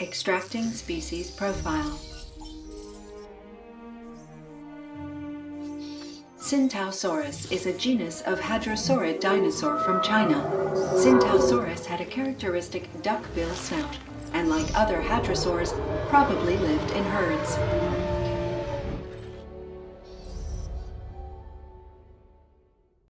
Extracting species profile. Tsintaosaurus is a genus of hadrosaurid dinosaur from China. Tsintaosaurus had a characteristic duckbill snout, and like other hadrosaurs, probably lived in herds.